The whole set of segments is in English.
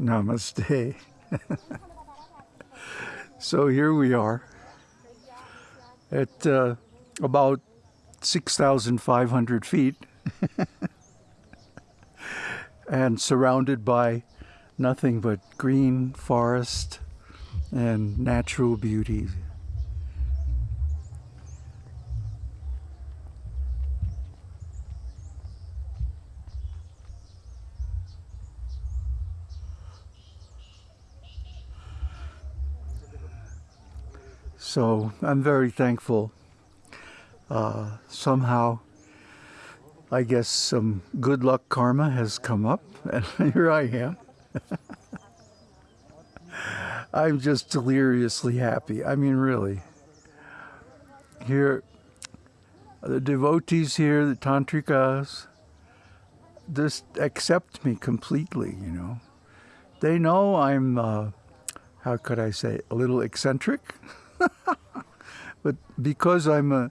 Namaste. so here we are at uh, about 6,500 feet and surrounded by nothing but green forest and natural beauty. So I'm very thankful. Uh, somehow, I guess some good luck karma has come up, and here I am. I'm just deliriously happy. I mean, really. Here, the devotees here, the tantrikas, just accept me completely, you know. They know I'm, uh, how could I say, a little eccentric. but because I'm a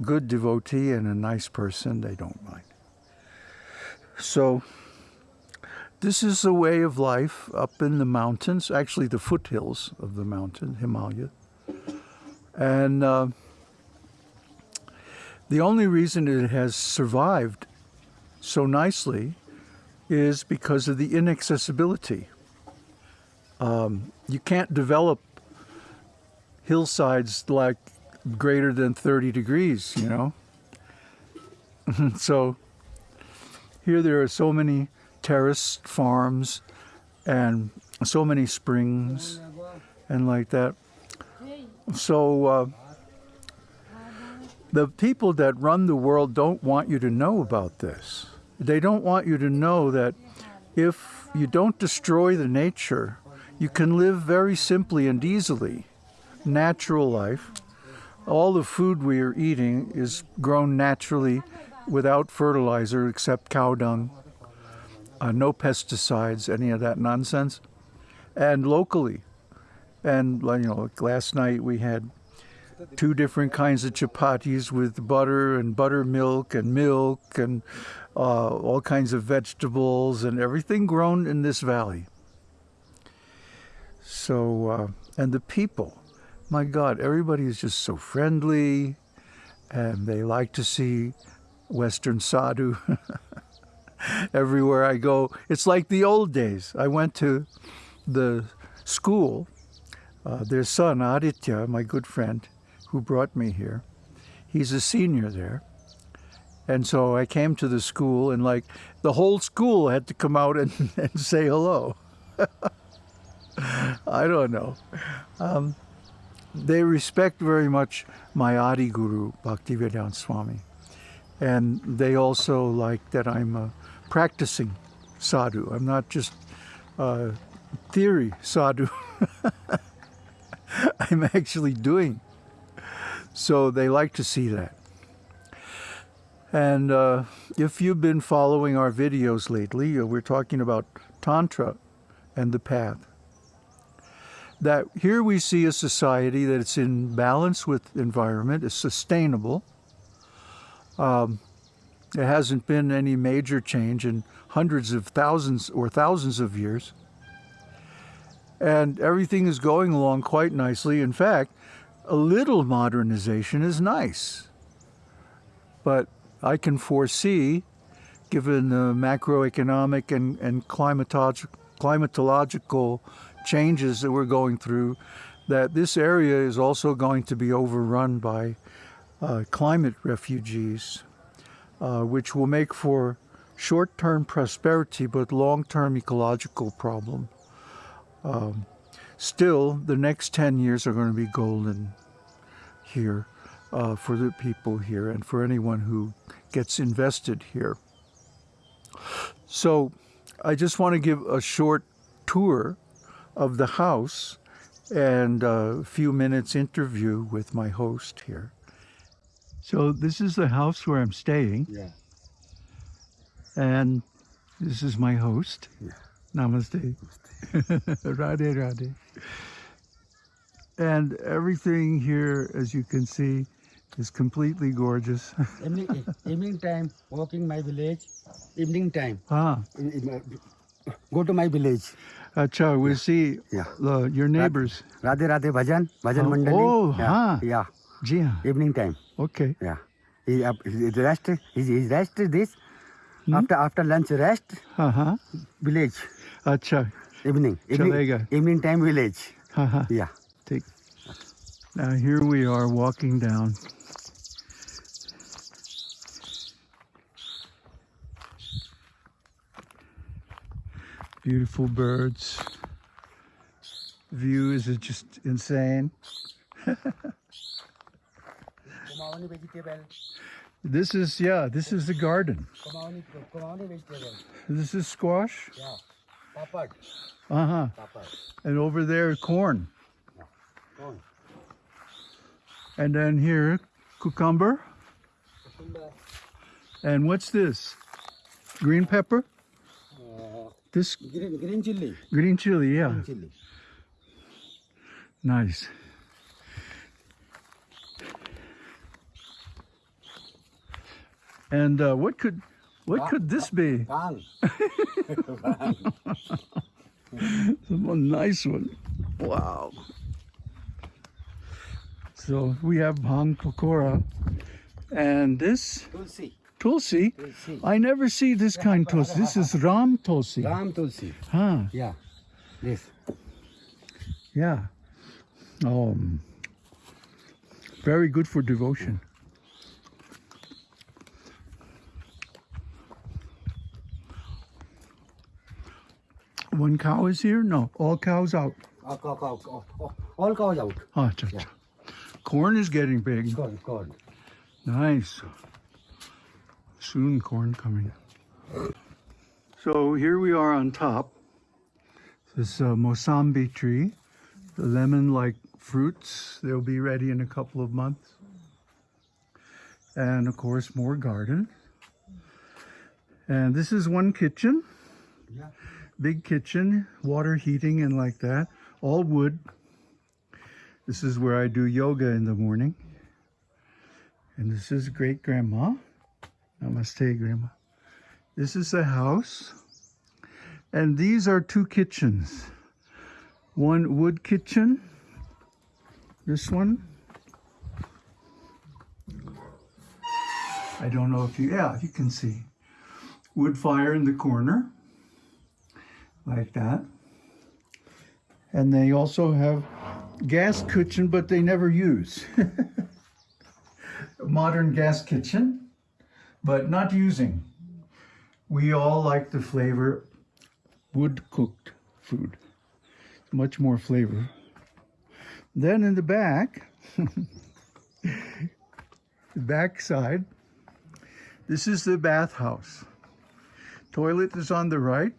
good devotee and a nice person, they don't mind. So, this is the way of life up in the mountains, actually the foothills of the mountain, Himalaya. And uh, the only reason it has survived so nicely is because of the inaccessibility. Um, you can't develop hillsides like greater than 30 degrees, you know. so here there are so many terraced farms and so many springs and like that. So uh, the people that run the world don't want you to know about this. They don't want you to know that if you don't destroy the nature, you can live very simply and easily natural life. All the food we are eating is grown naturally without fertilizer except cow dung, uh, no pesticides, any of that nonsense, and locally. And you know, like last night we had two different kinds of chapatis with butter and buttermilk and milk and uh, all kinds of vegetables and everything grown in this valley. So, uh, and the people, my God, everybody is just so friendly and they like to see Western sadhu. Everywhere I go, it's like the old days. I went to the school. Uh, their son, Aditya, my good friend, who brought me here, he's a senior there. And so I came to the school, and like the whole school had to come out and, and say hello. I don't know. Um, they respect very much my Adi Guru, Bhaktivedanta Swami. And they also like that I'm a practicing sadhu. I'm not just theory sadhu. I'm actually doing. So they like to see that. And uh, if you've been following our videos lately, uh, we're talking about Tantra and the path that here we see a society that it's in balance with environment, is sustainable. Um, there hasn't been any major change in hundreds of thousands or thousands of years. And everything is going along quite nicely. In fact, a little modernization is nice. But I can foresee, given the macroeconomic and, and climatological changes that we're going through, that this area is also going to be overrun by uh, climate refugees, uh, which will make for short-term prosperity but long-term ecological problem. Um, still, the next 10 years are going to be golden here uh, for the people here and for anyone who gets invested here. So I just want to give a short tour of the house and a few minutes interview with my host here. So this is the house where I'm staying. Yeah. And this is my host. Yeah. Namaste. Namaste. Radhe Radhe. And everything here, as you can see, is completely gorgeous. evening, evening time, walking my village, evening time. Ah. In, in, go to my village. Acha, we see Yeah. uh, your neighbors. Radhe Radhe Bhajan, Bhajan Oh, Mandali. oh, yeah. huh. yeah. Ji haan. Evening time. Okay. Yeah. He, uh, he rest. He, he rest this. Hmm? After after lunch rest. Uh-huh. Village. Acha. Evening. Evening, evening time village. Haha. Yeah. Take. Now here we are walking down. Beautiful birds. View is just insane. This is yeah, this is the garden. Kumaoni, Kumaoni vegetable. This is squash. Yeah. Papad. Uh-huh. And over there corn. Corn. And then here cucumber. Cucumber. And what's this? Green pepper? Uh, This green, green chili. green chili, yeah. Green chili. Nice. And uh, what could what could this be? Bhang. A nice one. Wow. So we have bhang pakora, and this Tulsi. Tulsi. Tulsi. I never see this kind tulsi. This is ram tulsi. Ram Tulsi. Huh? Yeah. This. Yeah. Um. Very good for devotion. One cow is here? No, all cows out. Oh, cow, cow. Oh, all cows out. Ah, cha, cha. Corn is getting big. Corn, corn. Nice. Soon corn coming. So here we are on top. This uh, Mosambi tree, the lemon-like fruits. They'll be ready in a couple of months. And of course, more garden. And this is one kitchen, Yeah. big kitchen, water heating and like that, all wood. This is where I do yoga in the morning. And this is great grandma. Namaste, grandma. This is the house. And these are two kitchens. One wood kitchen. This one. I don't know if you, yeah, you can see. Wood fire in the corner. Like that. And they also have gas kitchen, but they never use. modern gas kitchen, but not using. We all like the flavor wood cooked food. Much more flavor. Then in the back, the back side, this is the bathhouse. Toilet is on the right,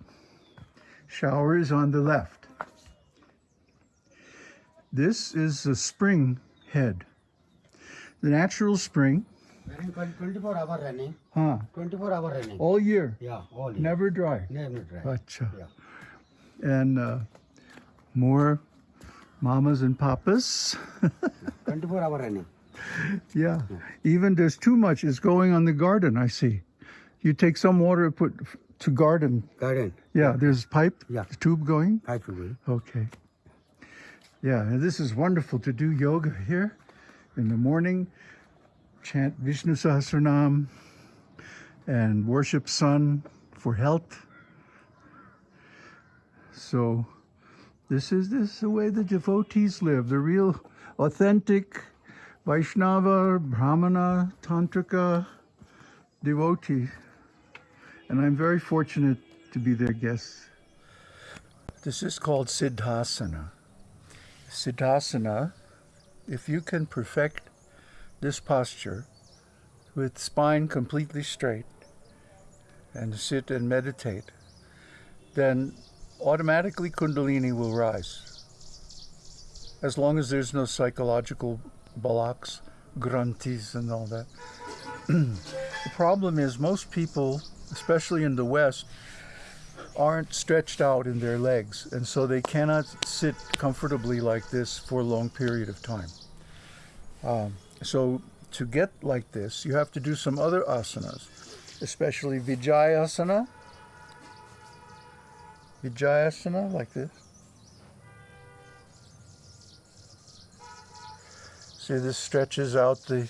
shower is on the left. This is a spring head. The natural spring, 24 hour running. huh? 24 hour running. All year, Yeah, all year. never dry. Never dry. Acha. Yeah. And uh, more mamas and papas. 24 hour running. yeah. Even there's too much is going on the garden, I see. You take some water, and put to garden. Garden. Yeah, there's pipe, Yeah. The tube going. Pipe people. Okay. Yeah, and this is wonderful to do yoga here in the morning, chant Vishnu Sahasranam, and worship sun for health. So this is this is the way the devotees live, the real authentic Vaishnava, Brahmana, Tantrika devotee. And I'm very fortunate to be their guest. This is called Siddhasana. Siddhasana, if you can perfect this posture with spine completely straight and sit and meditate, then automatically Kundalini will rise. As long as there's no psychological blocks, granthis, and all that. the problem is, most people, especially in the West, aren't stretched out in their legs, and so they cannot sit comfortably like this for a long period of time. Um, so to get like this, you have to do some other asanas, especially Vijayasana, Vijayasana, like this. See, this stretches out the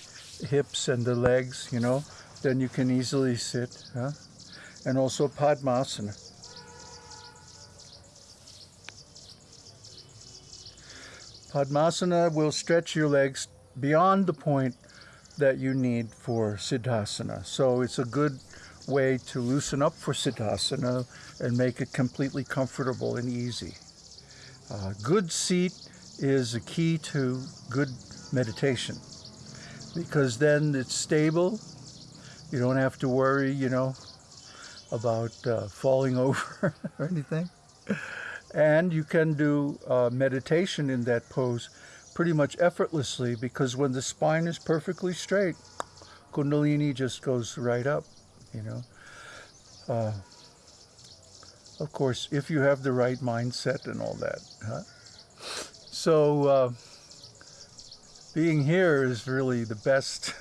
hips and the legs, you know. Then you can easily sit, huh? And also Padmasana. Padmasana will stretch your legs beyond the point that you need for Siddhasana. So it's a good way to loosen up for Siddhasana and make it completely comfortable and easy. Uh, good seat is a key to good meditation because then it's stable. You don't have to worry, you know, about uh, falling over or anything. And you can do uh, meditation in that pose pretty much effortlessly because when the spine is perfectly straight, Kundalini just goes right up, you know. Uh, of course, if you have the right mindset and all that. Huh? So, uh, being here is really the best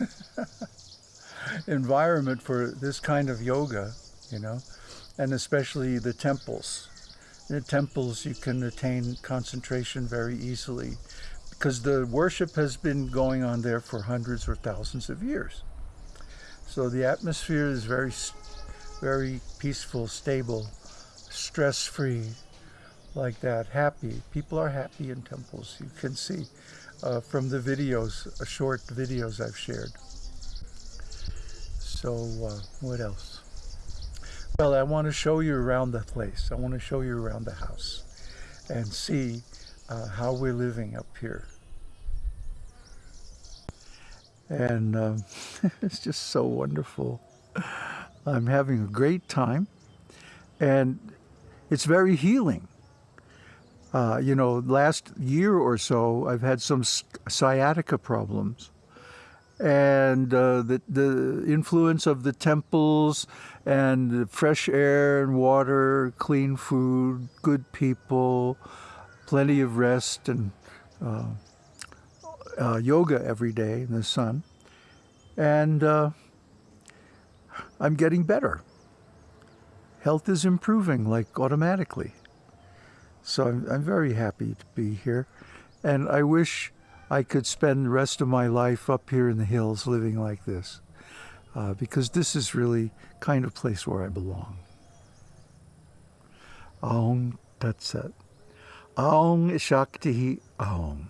environment for this kind of yoga, you know, and especially the temples. In the temples, you can attain concentration very easily because the worship has been going on there for hundreds or thousands of years. So the atmosphere is very, very peaceful, stable, stress-free, like that, happy. People are happy in temples. You can see uh, from the videos, uh, short videos I've shared. So uh, what else? Well, I want to show you around the place. I want to show you around the house and see uh, how we're living up here. And um, it's just so wonderful. I'm having a great time and it's very healing. Uh, you know, last year or so, I've had some sciatica problems. And uh, the, the influence of the temples and the fresh air and water, clean food, good people, plenty of rest and uh, uh, yoga every day in the sun. And uh, I'm getting better. Health is improving like automatically. So I'm, I'm very happy to be here. And I wish I could spend the rest of my life up here in the hills living like this. Uh, because this is really kind of place where I belong. Aung Tat Sat. Aung Shakti Aung.